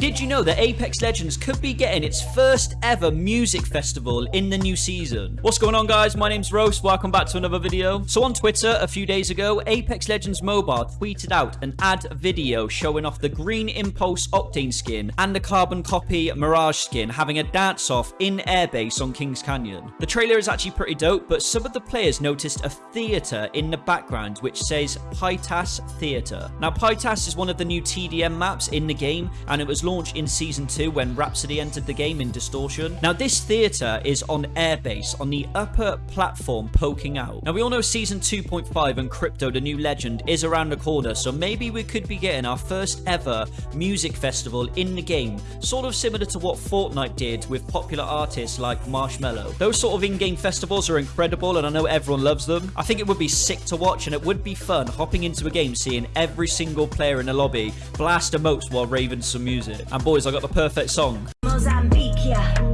Did you know that Apex Legends could be getting its first ever music festival in the new season? What's going on guys? My name's Roast. Welcome back to another video. So on Twitter a few days ago, Apex Legends Mobile tweeted out an ad video showing off the Green Impulse Octane skin and the Carbon Copy Mirage skin having a dance off in airbase on Kings Canyon. The trailer is actually pretty dope, but some of the players noticed a theater in the background which says Pytas Theater. Now Pytas is one of the new TDM maps in the game and it was launched in Season 2 when Rhapsody entered the game in Distortion. Now, this theatre is on airbase, on the upper platform poking out. Now, we all know Season 2.5 and Crypto, the new legend, is around the corner, so maybe we could be getting our first ever music festival in the game, sort of similar to what Fortnite did with popular artists like Marshmello. Those sort of in-game festivals are incredible, and I know everyone loves them. I think it would be sick to watch, and it would be fun hopping into a game, seeing every single player in the lobby blast emotes while raving some music. And boys, I got the perfect song. Mozambique.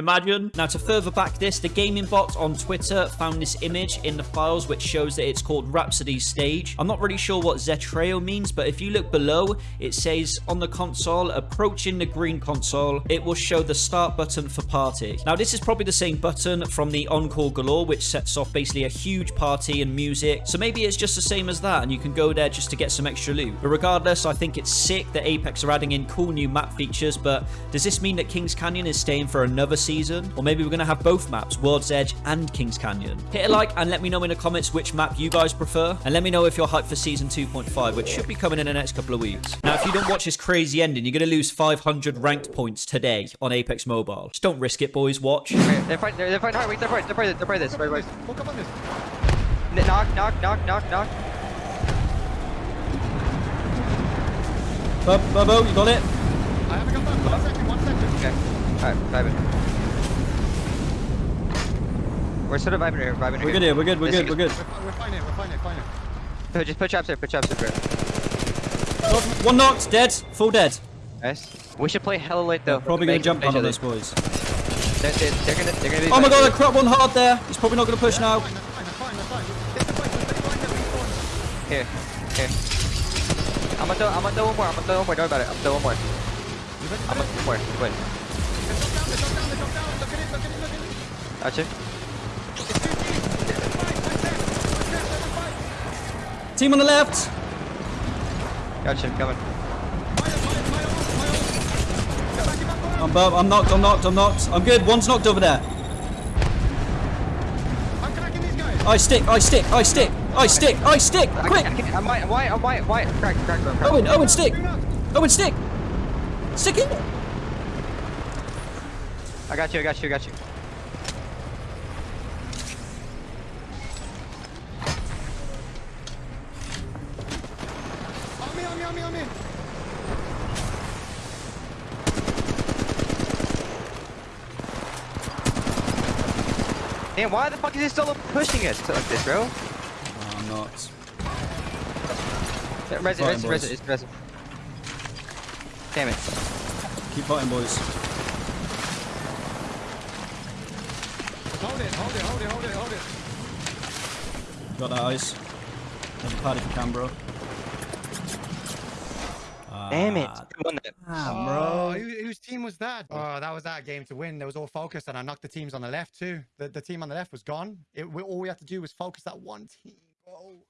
Imagine. Now, to further back this, the gaming bot on Twitter found this image in the files which shows that it's called Rhapsody stage. I'm not really sure what Zetreo means, but if you look below, it says on the console, approaching the green console, it will show the start button for party. Now, this is probably the same button from the Encore Galore, which sets off basically a huge party and music. So maybe it's just the same as that, and you can go there just to get some extra loot. But regardless, I think it's sick that Apex are adding in cool new map features, but does this mean that Kings Canyon is staying for another season, or maybe we're going to have both maps, World's Edge and Kings Canyon. Hit a like and let me know in the comments which map you guys prefer, and let me know if you're hyped for Season 2.5, which should be coming in the next couple of weeks. Now, if you don't watch this crazy ending, you're going to lose 500 ranked points today on Apex Mobile. Just don't risk it, boys. Watch. They're fighting, they're, they're fighting wait, they're fighting, they're fighting, they're fighting this, wait, wait. Hook up on this. Knock, knock, knock, knock, knock. Bub, Bubbo, you got it? I haven't got that. One second, one second. Okay, alright, vibing. We're sort of vibing here, vibing here. We're good here. We're good. We're This good. We're good. We're, we're fine here, we're fine here, fine here. Put- Just put traps there, put traps there, bro. One knocked. Dead. Full dead. Nice. We should play hella late though. Probably gonna jump on other. this, boys. They're, they're, they're gonna, they're gonna be. Oh my god, I crap one hard there. He's probably not going to push now. Go on. Here, here. I'm gonna throw, I'm gonna throw one more, I'm gonna throw one more, don't worry about it. I'm gonna throw one more. I'm gonna this? throw one more, wait. Let's drop down, let's drop down, let's drop down. Look at it, look at it, look at it. Gotcha. It's two teams. Let's fight, let's fight, let's fight, let's fight. Team on the left. Gotcha, I'm coming. I'm, bu- I'm knocked. I'm knocked. I'm knocked. I'm good. One's knocked over there. I'm cracking these guys. I stick. I stick. I stick. I stick. I stick. I Quick. can't- I can't- I'm white, I'm white, I'm white, white. Crack, crack, crack. Owen. Owen, stick. Two. Owen, stick. Stick it. I got you, I got you, I got you. On me, on me, on me. Damn, why the fuck is he still pushing us like this, bro? Oh, I'm not. Res it, Fine, res it, res it, res it. Damn it. Keep fighting, boys. Hold it, hold it, hold it, hold it, hold it. Got that ice. There's a pad if you can, bro. Damn it. Ah, We won that. Damn, Oh, bro. who, whose team was that? Oh, that was that game to win. They was all focused, and I knocked the teams on the left too. The, the team on the left was gone. It, we, all we had to do was focus that one team. Oh.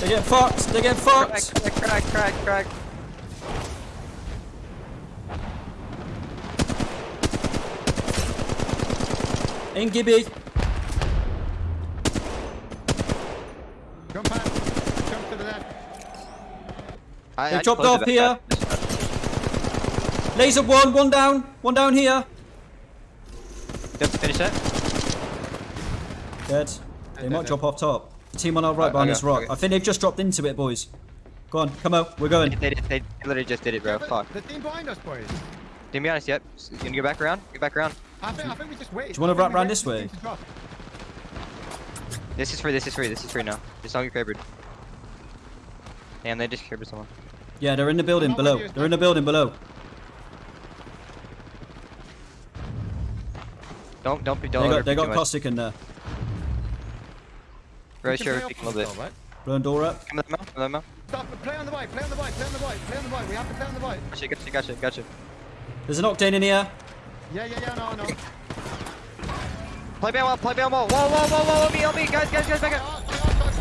They get fucked. They get Crack, fucked. crack, crack, crack, crack. In Gibby. Jump past. Jump to the left. I, They I dropped off here. back. Laser one. One down. One down here. Yep, finish that. Dead. They might drop off top. The team on our right Right, behind okay, this rock. okay. I think they've just dropped into it, boys. Go on, come out. We're going. They, did, they literally just did it, bro. Yeah, Fuck. The team behind us, boys. To be honest, yep. You gonna get back around? Get back around. I think, I think we just wait. Do you wanna I think wrap we round this way? team to drop. This is free, this is free, this is free now. Just song your favorite. Damn, they just killed someone. Yeah, they're in the building below. They're in the building below. Don't, don't be, don't They got, overdo they got caustic in there. Very sure play if you can a little bit. though, right? Door up. Come on, come on, come on. Stop, play on the right, play on the right, play on the right, play on the right, play on the right. We have to play on the right. Gotcha, gotcha, gotcha, There's an octane in here. Yeah, yeah, yeah, no, no. Play me on wall, play me on wall. Whoa, whoa, whoa, whoa, on me, on me, guys, guys, guys, back up. Ah, play on, guys.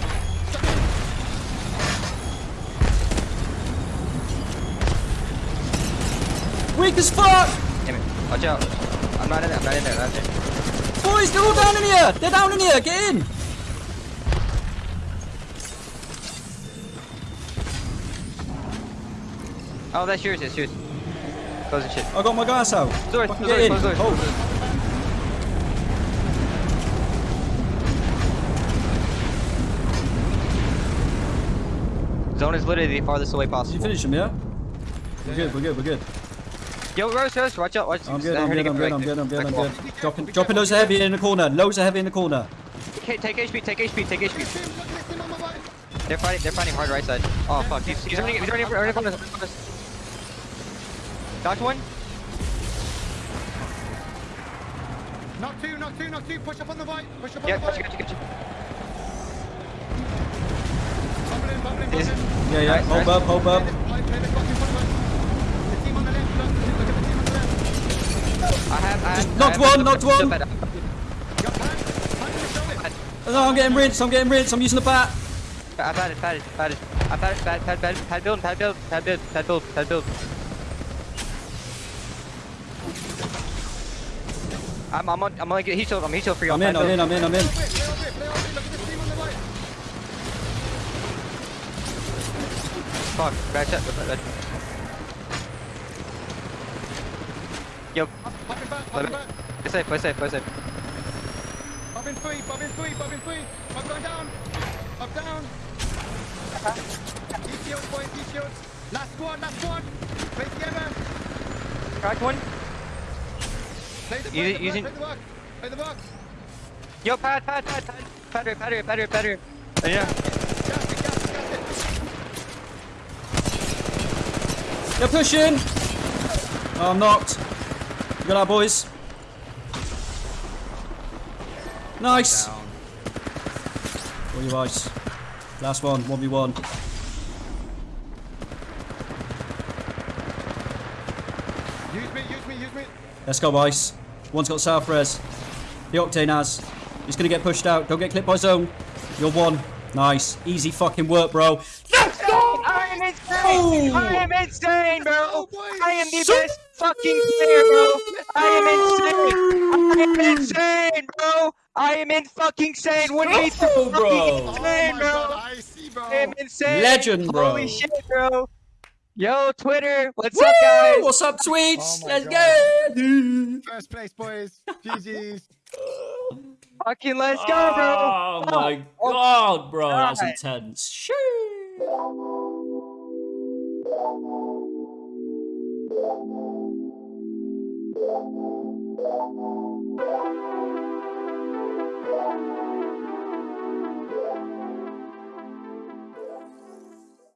Weak as fuck! Damn it. Watch out. I'm not in there, I'm not in there, I'm not in there. Boys, they're all down in here! They're down in here! Get in! Oh, that's yours, that's yours. Closing shit. I got my gas out. Doors, Fucking close get in. doors, close doors, doors. Zone is literally the farthest away Did you possible. finish him, yeah? We're good, we're good, we're good. Yo, Rose, Rose, watch out, watch out. I'm good, I'm good, I'm good, I'm good, I'm good, I'm good. Dropping, be dropping loads of heavy in the corner. Loads of heavy in the corner. Okay, take HP, take HP, take HP. Listen, listen on my right. They're fighting, they're fighting hard right side. Oh fuck, he's, he's running, he's running, running from us. from us. Dodge one. Knock two, knock two, knock two. Push up on the right. Push up on Yeah, the gotcha, right. gotcha, gotcha. Bubble in, bubble in, Is- Yeah, yeah. Hold up, hold up. the, play, play the clock in front of us. The team on the left, look, look at the team on the left. I have, I have. knocked I have one, knocked one. You got hand, hand to show it. No, I'm getting rinsed, I'm getting rinsed. I'm using the bat. I've had it, had it, had it. I've had it, pad, pad, pad, pad build, pad build, pad build, pad build, pad build. I'm, I'm on, I'm gonna get heat shield, I'm shield for you. I'm in, I'm in, I'm in, I'm in. Play over it, play over it, play over it. Look at the team on the right. Fuck, bad shot, bad, bad. Yo, Pop pop it back, pop let back. play safe, play safe, play safe. Pop in three, pop in three, pop in three. Pop going down. Up down. Heat shields, boys, heat shields. Last squad, last squad. Play together. Cracked one. Play the, You- play the, using- play the work. Play the work. Yo, pad, pad, pad, pad, pad here, pad here, pad here, pad here. Uh, Yeah. They're pushing. Oh, I'm knocked. Good out, boys. Nice. All your ice. Last one, 1v1. Use me, use me, use me. Let's go, Ice. One's got South Res. The Octane has. He's going to get pushed out. Don't get clipped by zone. You're one. Nice. Easy fucking work, bro. Let's go! I am insane! Oh. I am insane, bro! Oh. I am the best fucking player, bro! I am insane! I am insane, bro! I am in fucking insane! What are you Go, bro. Oh insane, my bro! god, I see, bro. I am insane! Legend, bro. Holy shit, bro! Yo, Twitter! What's Woo! up, guys? What's up, tweets? Oh Let's God. go. First place, boys. GG's. Fucking let's go, bro! Oh my oh, god, bro. That was intense. Shoo.